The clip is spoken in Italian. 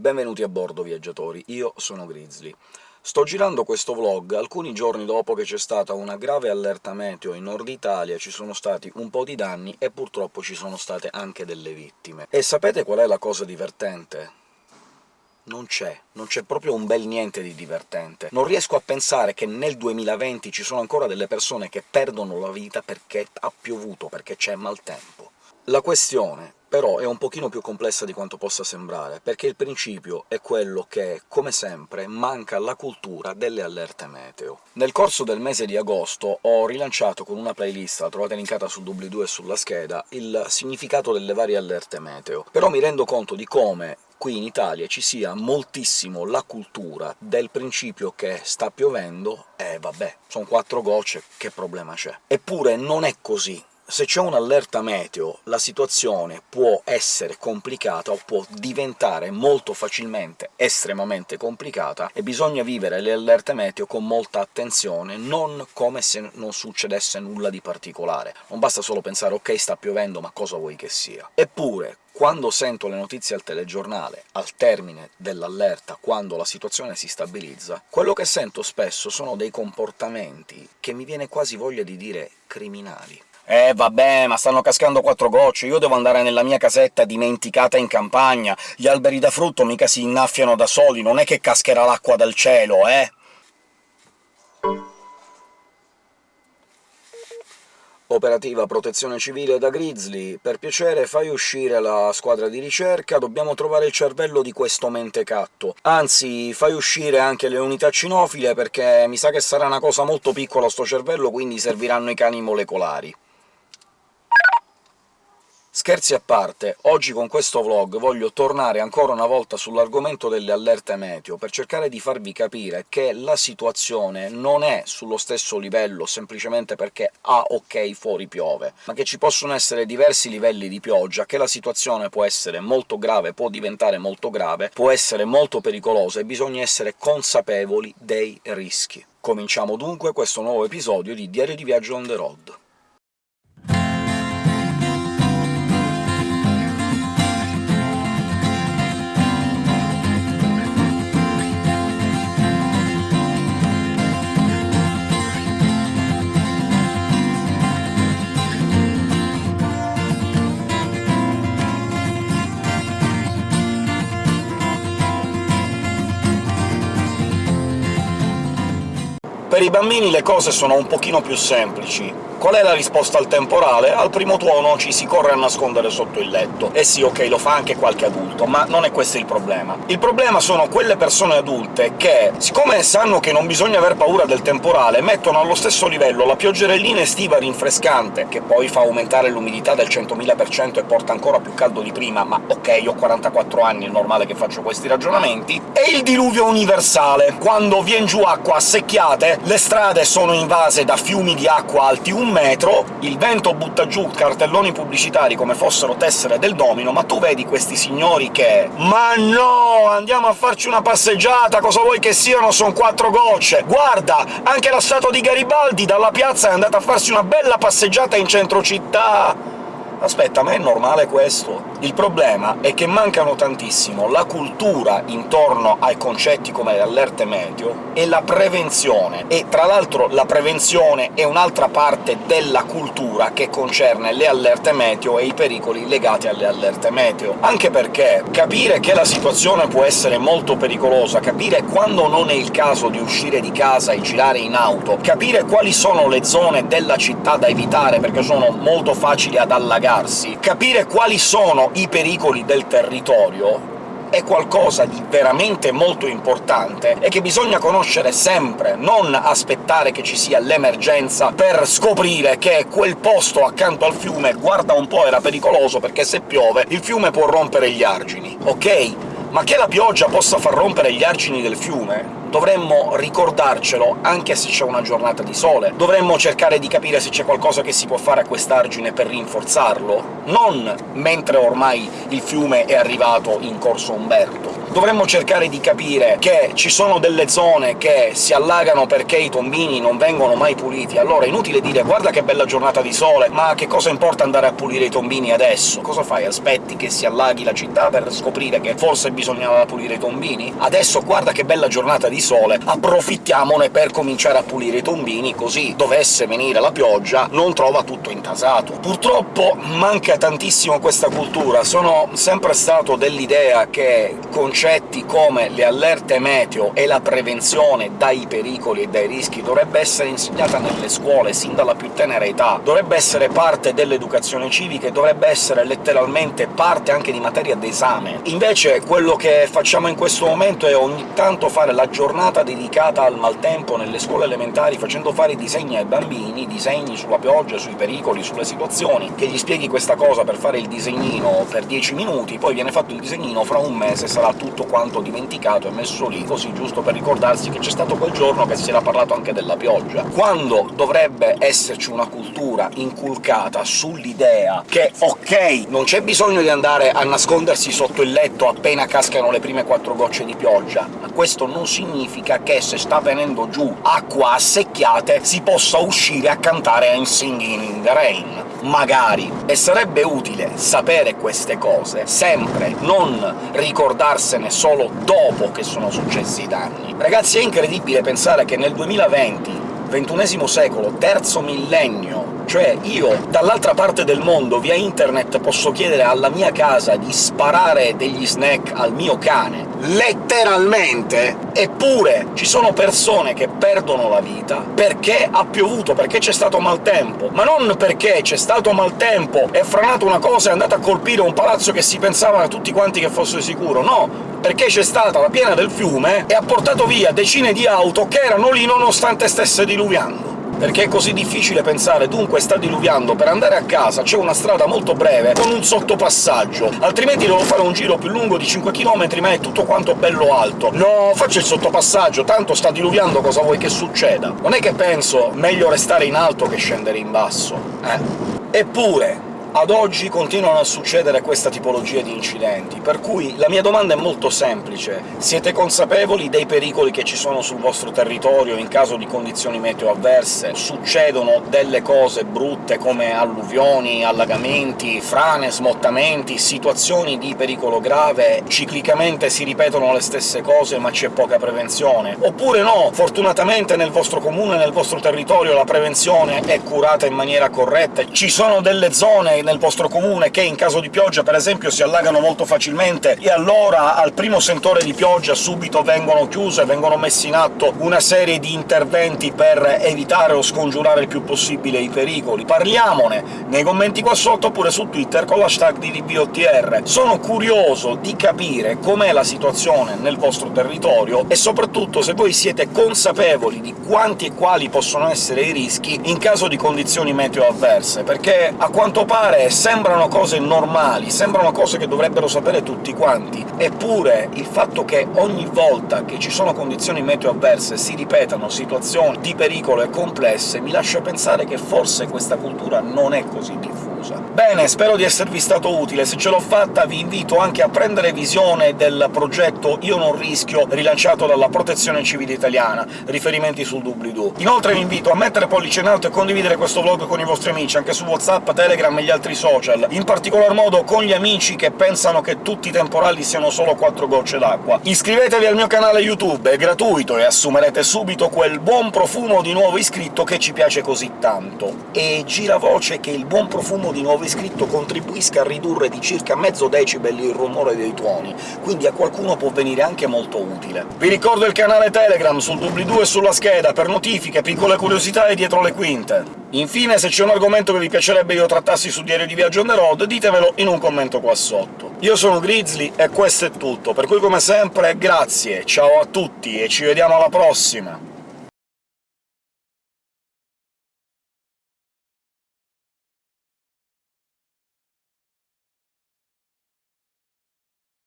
Benvenuti a bordo, viaggiatori. Io sono Grizzly. Sto girando questo vlog alcuni giorni dopo che c'è stata una grave allerta meteo in Nord Italia, ci sono stati un po' di danni e purtroppo ci sono state anche delle vittime. E sapete qual è la cosa divertente? non c'è, non c'è proprio un bel niente di divertente. Non riesco a pensare che nel 2020 ci sono ancora delle persone che perdono la vita perché ha piovuto, perché c'è maltempo. La questione però è un pochino più complessa di quanto possa sembrare, perché il principio è quello che, come sempre, manca la cultura delle allerte meteo. Nel corso del mese di agosto ho rilanciato con una playlist, la trovate linkata sul doobly-doo e sulla scheda, il significato delle varie allerte meteo, però mi rendo conto di come qui in Italia ci sia moltissimo la cultura del principio che sta piovendo e vabbè, sono quattro gocce, che problema c'è? Eppure non è così se c'è un'allerta meteo la situazione può essere complicata o può diventare molto facilmente estremamente complicata, e bisogna vivere le allerte meteo con molta attenzione, non come se non succedesse nulla di particolare. Non basta solo pensare «ok, sta piovendo, ma cosa vuoi che sia?». Eppure, quando sento le notizie al telegiornale, al termine dell'allerta, quando la situazione si stabilizza, quello che sento spesso sono dei comportamenti che mi viene quasi voglia di dire criminali. Eh vabbè, ma stanno cascando quattro gocce, io devo andare nella mia casetta dimenticata in campagna, gli alberi da frutto mica si innaffiano da soli, non è che cascherà l'acqua dal cielo, eh? Operativa Protezione Civile da Grizzly, per piacere fai uscire la squadra di ricerca, dobbiamo trovare il cervello di questo mentecatto. Anzi, fai uscire anche le unità cinofile, perché mi sa che sarà una cosa molto piccola sto cervello, quindi serviranno i cani molecolari. Scherzi a parte, oggi con questo vlog voglio tornare ancora una volta sull'argomento delle allerte meteo, per cercare di farvi capire che la situazione non è sullo stesso livello semplicemente perché ah, ok, fuori piove, ma che ci possono essere diversi livelli di pioggia, che la situazione può essere molto grave, può diventare molto grave, può essere molto pericolosa, e bisogna essere consapevoli dei rischi. Cominciamo dunque questo nuovo episodio di Diario di Viaggio on the road. Per i bambini le cose sono un pochino più semplici. Qual è la risposta al temporale? Al primo tuono ci si corre a nascondere sotto il letto. E sì, ok, lo fa anche qualche adulto, ma non è questo il problema. Il problema sono quelle persone adulte che, siccome sanno che non bisogna aver paura del temporale, mettono allo stesso livello la pioggerellina estiva rinfrescante, che poi fa aumentare l'umidità del 100.000% e porta ancora più caldo di prima, ma ok, ho 44 anni, è normale che faccio questi ragionamenti, e il diluvio universale. Quando vien giù acqua a secchiate, le strade sono invase da fiumi di acqua alti metro, il vento butta giù cartelloni pubblicitari come fossero tessere del domino, ma tu vedi questi signori che «Ma no! Andiamo a farci una passeggiata, cosa vuoi che siano? Son quattro gocce! Guarda, anche la statua di Garibaldi dalla piazza è andata a farsi una bella passeggiata in centro città!» Aspetta, ma è normale questo? Il problema è che mancano tantissimo la cultura intorno ai concetti come le allerte meteo e la prevenzione, e tra l'altro la prevenzione è un'altra parte della cultura che concerne le allerte meteo e i pericoli legati alle allerte meteo. Anche perché capire che la situazione può essere molto pericolosa, capire quando non è il caso di uscire di casa e girare in auto, capire quali sono le zone della città da evitare perché sono molto facili ad allagare spiegarsi, capire quali sono i pericoli del territorio è qualcosa di veramente molto importante e che bisogna conoscere sempre, non aspettare che ci sia l'emergenza per scoprire che quel posto accanto al fiume, guarda un po', era pericoloso perché se piove il fiume può rompere gli argini, ok? Ma che la pioggia possa far rompere gli argini del fiume dovremmo ricordarcelo anche se c'è una giornata di sole, dovremmo cercare di capire se c'è qualcosa che si può fare a quest'argine per rinforzarlo, non mentre ormai il fiume è arrivato in Corso Umberto. Dovremmo cercare di capire che ci sono delle zone che si allagano perché i tombini non vengono mai puliti, allora è inutile dire «guarda che bella giornata di sole, ma che cosa importa andare a pulire i tombini adesso? Cosa fai? Aspetti che si allaghi la città per scoprire che forse bisognava pulire i tombini? Adesso guarda che bella giornata di sole, approfittiamone per cominciare a pulire i tombini, così dovesse venire la pioggia non trova tutto intasato. Purtroppo manca tantissimo questa cultura, sono sempre stato dell'idea che concetti come le allerte meteo e la prevenzione dai pericoli e dai rischi dovrebbe essere insegnata nelle scuole sin dalla più tenera età, dovrebbe essere parte dell'educazione civica e dovrebbe essere letteralmente parte anche di materia d'esame. Invece quello che facciamo in questo momento è ogni tanto fare la giornata dedicata al maltempo nelle scuole elementari, facendo fare disegni ai bambini, disegni sulla pioggia, sui pericoli, sulle situazioni, che gli spieghi questa cosa per fare il disegnino per 10 minuti, poi viene fatto il disegnino, fra un mese sarà tutto quanto dimenticato e messo lì, così giusto per ricordarsi che c'è stato quel giorno che si era parlato anche della pioggia. Quando dovrebbe esserci una cultura inculcata sull'idea che, ok, non c'è bisogno di andare a nascondersi sotto il letto appena cascano le prime quattro gocce di pioggia, ma questo non significa che se sta venendo giù acqua a secchiate si possa uscire a cantare I'm Singing in the Rain. Magari. E sarebbe utile sapere queste cose sempre, non ricordarsene solo dopo che sono successi i danni. Ragazzi, è incredibile pensare che nel 2020 XXI secolo, terzo millennio, cioè io dall'altra parte del mondo via internet posso chiedere alla mia casa di sparare degli snack al mio cane, letteralmente, eppure ci sono persone che perdono la vita perché ha piovuto, perché c'è stato maltempo, ma non perché c'è stato maltempo, è franato una cosa e è andata a colpire un palazzo che si pensavano tutti quanti che fosse sicuro, no! perché c'è stata la piena del fiume e ha portato via decine di auto che erano lì nonostante stesse diluviando perché è così difficile pensare «dunque sta diluviando, per andare a casa c'è una strada molto breve con un sottopassaggio, altrimenti devo fare un giro più lungo di 5 km ma è tutto quanto bello alto». No, faccio il sottopassaggio, tanto sta diluviando, cosa vuoi che succeda? Non è che penso «meglio restare in alto che scendere in basso», eh? Eppure, ad oggi continuano a succedere questa tipologia di incidenti, per cui la mia domanda è molto semplice. Siete consapevoli dei pericoli che ci sono sul vostro territorio in caso di condizioni meteo avverse? Succedono delle cose brutte come alluvioni, allagamenti, frane, smottamenti, situazioni di pericolo grave, ciclicamente si ripetono le stesse cose ma c'è poca prevenzione? Oppure no, fortunatamente nel vostro comune, nel vostro territorio la prevenzione è curata in maniera corretta, ci sono delle zone nel vostro comune che in caso di pioggia, per esempio, si allagano molto facilmente, e allora al primo sentore di pioggia subito vengono chiuse, vengono messi in atto una serie di interventi per evitare o scongiurare il più possibile i pericoli. Parliamone nei commenti qua sotto, oppure su Twitter con l'hashtag di DBOTR. Sono curioso di capire com'è la situazione nel vostro territorio, e soprattutto se voi siete consapevoli di quanti e quali possono essere i rischi in caso di condizioni meteo avverse, perché a quanto pare fare sembrano cose normali, sembrano cose che dovrebbero sapere tutti quanti, eppure il fatto che ogni volta che ci sono condizioni meteo avverse si ripetano situazioni di pericolo e complesse mi lascia pensare che forse questa cultura non è così diffusa scusa. Bene, spero di esservi stato utile, se ce l'ho fatta vi invito anche a prendere visione del progetto Io non rischio, rilanciato dalla Protezione Civile Italiana, riferimenti sul doobly-doo. Inoltre vi invito a mettere pollice in alto e condividere questo vlog con i vostri amici, anche su WhatsApp, Telegram e gli altri social, in particolar modo con gli amici che pensano che tutti i temporali siano solo quattro gocce d'acqua. Iscrivetevi al mio canale YouTube, è gratuito e assumerete subito quel buon profumo di nuovo iscritto che ci piace così tanto. E gira voce che il buon profumo di nuovo iscritto contribuisca a ridurre di circa mezzo decibel il rumore dei tuoni, quindi a qualcuno può venire anche molto utile. Vi ricordo il canale Telegram sul doobly-doo e sulla scheda per notifiche, piccole curiosità e dietro le quinte. Infine, se c'è un argomento che vi piacerebbe io trattassi su Diario di Viaggio on the road, ditemelo in un commento qua sotto. Io sono Grizzly e questo è tutto, per cui come sempre grazie, ciao a tutti e ci vediamo alla prossima!